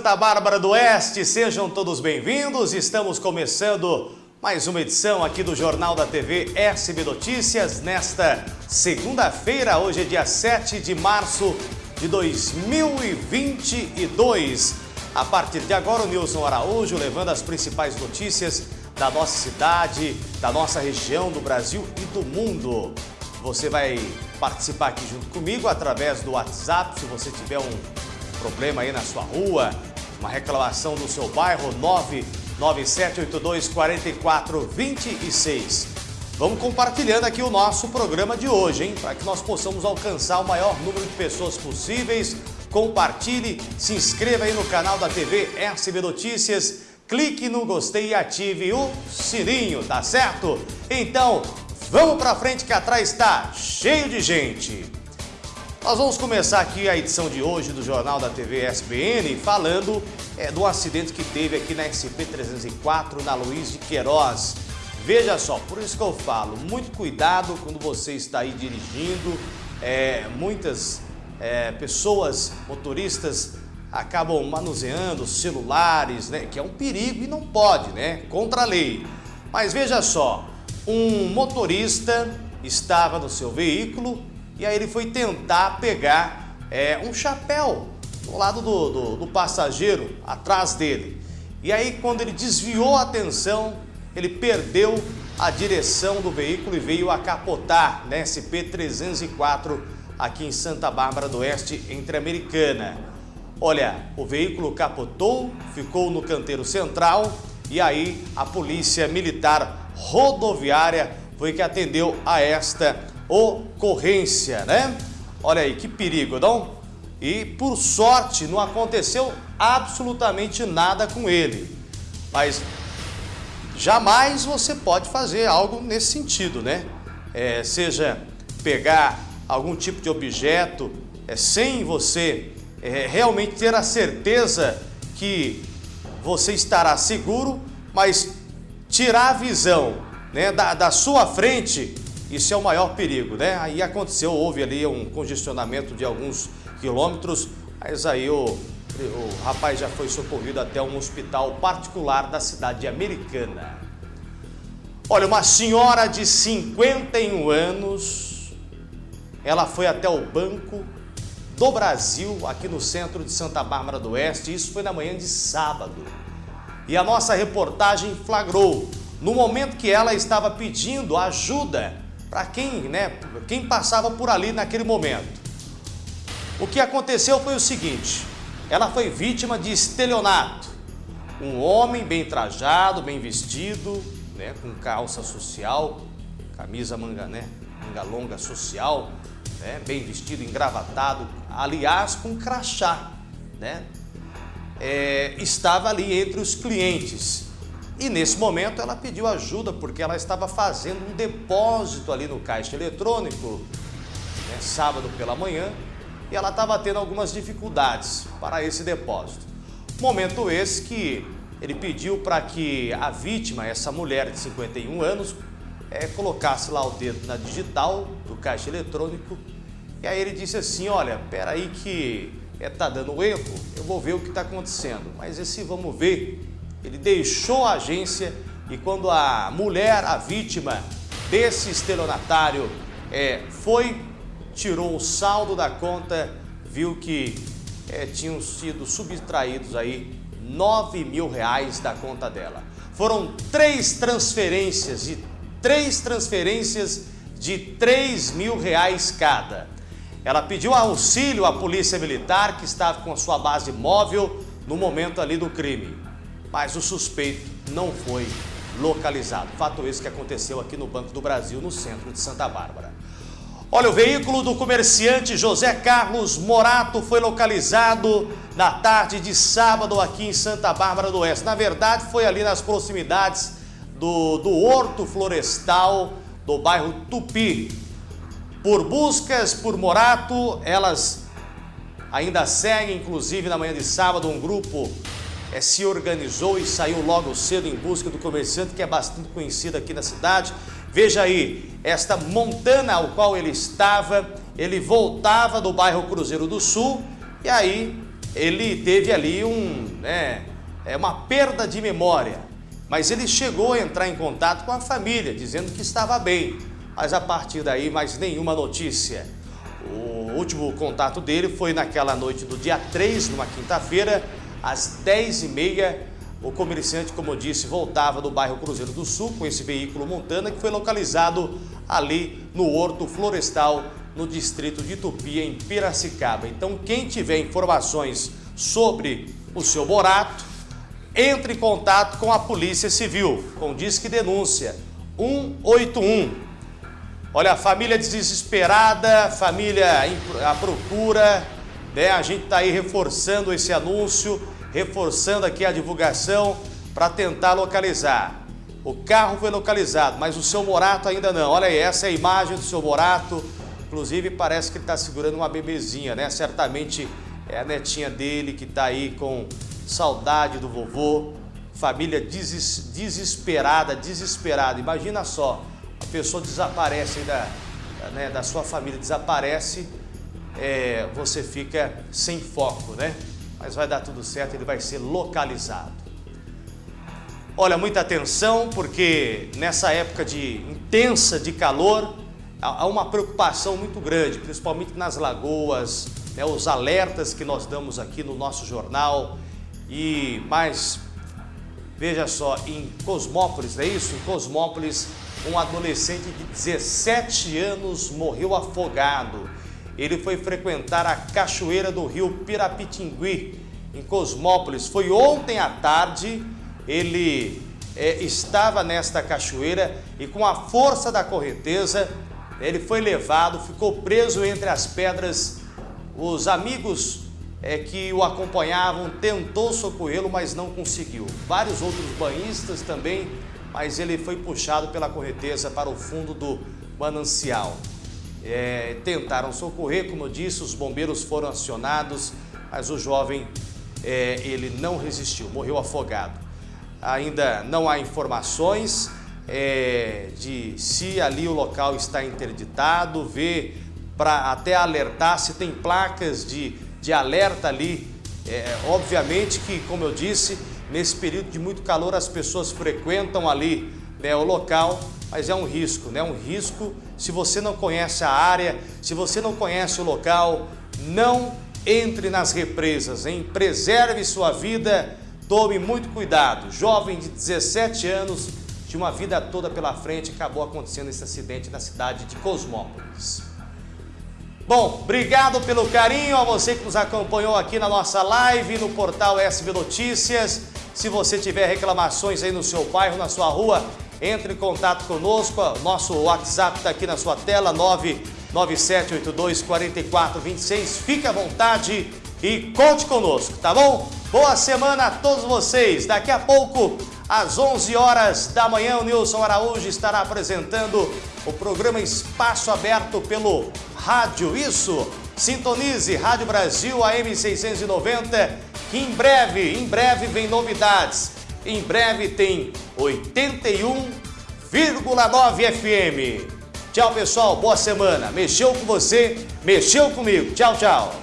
Santa Bárbara do Oeste, sejam todos bem-vindos. Estamos começando mais uma edição aqui do Jornal da TV SB Notícias nesta segunda-feira, hoje é dia 7 de março de 2022. A partir de agora, o Nilson Araújo levando as principais notícias da nossa cidade, da nossa região, do Brasil e do mundo. Você vai participar aqui junto comigo através do WhatsApp, se você tiver um problema aí na sua rua, uma reclamação do seu bairro, 997824426. Vamos compartilhando aqui o nosso programa de hoje, hein? Para que nós possamos alcançar o maior número de pessoas possíveis. Compartilhe, se inscreva aí no canal da TV SB Notícias, clique no gostei e ative o sininho, tá certo? Então, vamos para frente que atrás está cheio de gente. Nós vamos começar aqui a edição de hoje do Jornal da TV SBN falando é, do acidente que teve aqui na SP-304, na Luiz de Queiroz. Veja só, por isso que eu falo, muito cuidado quando você está aí dirigindo. É, muitas é, pessoas, motoristas, acabam manuseando celulares, né, que é um perigo e não pode, né, contra a lei. Mas veja só, um motorista estava no seu veículo e aí ele foi tentar pegar é, um chapéu do lado do, do, do passageiro, atrás dele. E aí quando ele desviou a atenção, ele perdeu a direção do veículo e veio a capotar na SP-304 aqui em Santa Bárbara do Oeste, entre Americana. Olha, o veículo capotou, ficou no canteiro central e aí a polícia militar rodoviária foi que atendeu a esta ocorrência, né? Olha aí, que perigo, não? E por sorte não aconteceu absolutamente nada com ele. Mas jamais você pode fazer algo nesse sentido, né? É, seja pegar algum tipo de objeto é, sem você é, realmente ter a certeza que você estará seguro, mas tirar a visão né, da, da sua frente isso é o maior perigo, né? Aí aconteceu, houve ali um congestionamento de alguns quilômetros, mas aí o, o rapaz já foi socorrido até um hospital particular da cidade americana. Olha, uma senhora de 51 anos, ela foi até o Banco do Brasil, aqui no centro de Santa Bárbara do Oeste, isso foi na manhã de sábado. E a nossa reportagem flagrou, no momento que ela estava pedindo ajuda para quem, né, quem passava por ali naquele momento. O que aconteceu foi o seguinte, ela foi vítima de estelionato. Um homem bem trajado, bem vestido, né, com calça social, camisa manga, né, manga longa social, né, bem vestido, engravatado, aliás com crachá, né, é, estava ali entre os clientes e nesse momento ela pediu ajuda porque ela estava fazendo um depósito ali no caixa eletrônico, né, sábado pela manhã, e ela estava tendo algumas dificuldades para esse depósito. Momento esse que ele pediu para que a vítima, essa mulher de 51 anos, é, colocasse lá o dedo na digital do caixa eletrônico e aí ele disse assim, olha, peraí que é, dando erro, eu vou ver o que está acontecendo. Mas esse vamos ver ele deixou a agência e quando a mulher, a vítima desse estelionatário, é, foi, tirou o saldo da conta, viu que é, tinham sido subtraídos aí 9 mil reais da conta dela. Foram três transferências e três transferências de 3 mil reais cada. Ela pediu auxílio à polícia militar que estava com a sua base móvel no momento ali do crime mas o suspeito não foi localizado. Fato esse que aconteceu aqui no Banco do Brasil, no centro de Santa Bárbara. Olha, o veículo do comerciante José Carlos Morato foi localizado na tarde de sábado aqui em Santa Bárbara do Oeste. Na verdade, foi ali nas proximidades do, do Horto Florestal do bairro Tupi. Por buscas por Morato, elas ainda seguem, inclusive na manhã de sábado, um grupo é, se organizou e saiu logo cedo em busca do comerciante que é bastante conhecido aqui na cidade. Veja aí, esta montana ao qual ele estava, ele voltava do bairro Cruzeiro do Sul e aí ele teve ali um, né, é uma perda de memória, mas ele chegou a entrar em contato com a família, dizendo que estava bem, mas a partir daí mais nenhuma notícia. O último contato dele foi naquela noite do dia 3, numa quinta-feira, às 10h30, o comerciante, como eu disse, voltava do bairro Cruzeiro do Sul com esse veículo Montana que foi localizado ali no Horto Florestal, no distrito de Tupi, em Piracicaba. Então, quem tiver informações sobre o seu Borato, entre em contato com a Polícia Civil, com Disque Denúncia 181. Olha, a família desesperada, família à procura, né? A gente está aí reforçando esse anúncio, reforçando aqui a divulgação para tentar localizar. O carro foi localizado, mas o seu Morato ainda não. Olha aí, essa é a imagem do seu Morato. Inclusive parece que ele está segurando uma bebezinha, né? Certamente é a netinha dele que está aí com saudade do vovô. Família deses desesperada, desesperada. Imagina só, a pessoa desaparece da, né, da sua família, desaparece é, você fica sem foco, né? Mas vai dar tudo certo, ele vai ser localizado. Olha, muita atenção, porque nessa época de intensa de calor, há uma preocupação muito grande, principalmente nas lagoas, né, os alertas que nós damos aqui no nosso jornal. E mais, veja só, em Cosmópolis, é isso? Em Cosmópolis, um adolescente de 17 anos morreu afogado ele foi frequentar a cachoeira do rio Pirapitingui, em Cosmópolis. Foi ontem à tarde, ele é, estava nesta cachoeira e com a força da correnteza, ele foi levado, ficou preso entre as pedras. Os amigos é, que o acompanhavam tentou socorrê-lo, mas não conseguiu. Vários outros banhistas também, mas ele foi puxado pela correnteza para o fundo do manancial é, tentaram socorrer, como eu disse, os bombeiros foram acionados, mas o jovem é, ele não resistiu, morreu afogado. Ainda não há informações é, de se ali o local está interditado, ver para até alertar se tem placas de, de alerta ali. É, obviamente que, como eu disse, nesse período de muito calor as pessoas frequentam ali né, o local, mas é um risco, né? Um risco se você não conhece a área, se você não conhece o local, não entre nas represas, hein? Preserve sua vida, tome muito cuidado. Jovem de 17 anos, de uma vida toda pela frente, acabou acontecendo esse acidente na cidade de Cosmópolis. Bom, obrigado pelo carinho a você que nos acompanhou aqui na nossa live no portal SB Notícias. Se você tiver reclamações aí no seu bairro, na sua rua, entre em contato conosco, nosso WhatsApp está aqui na sua tela, 997824426. Fique à vontade e conte conosco, tá bom? Boa semana a todos vocês. Daqui a pouco, às 11 horas da manhã, o Nilson Araújo estará apresentando o programa Espaço Aberto pelo Rádio Isso. Sintonize Rádio Brasil AM 690, que em breve, em breve vem novidades. Em breve tem 81,9 FM. Tchau, pessoal. Boa semana. Mexeu com você, mexeu comigo. Tchau, tchau.